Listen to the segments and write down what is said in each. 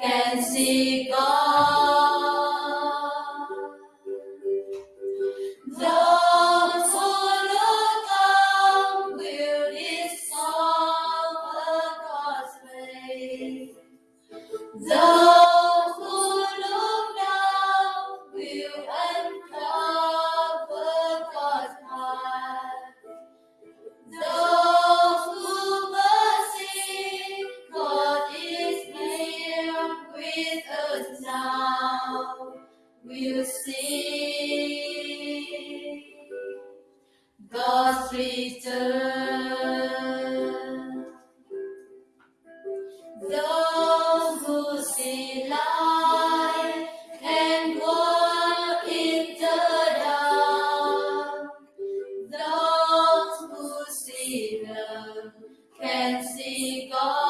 can see God. Those who look up will discover God's face. With us now will see God's return. Those who see light and walk in the dark. Those who see love can see God.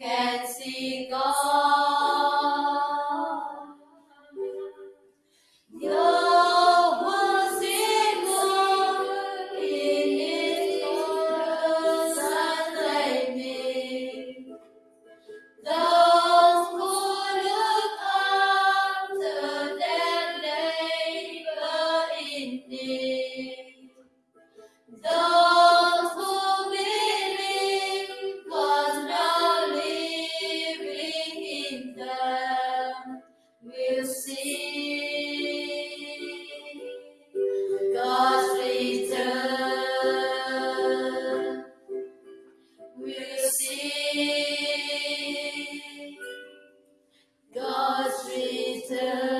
can see God. sweeter.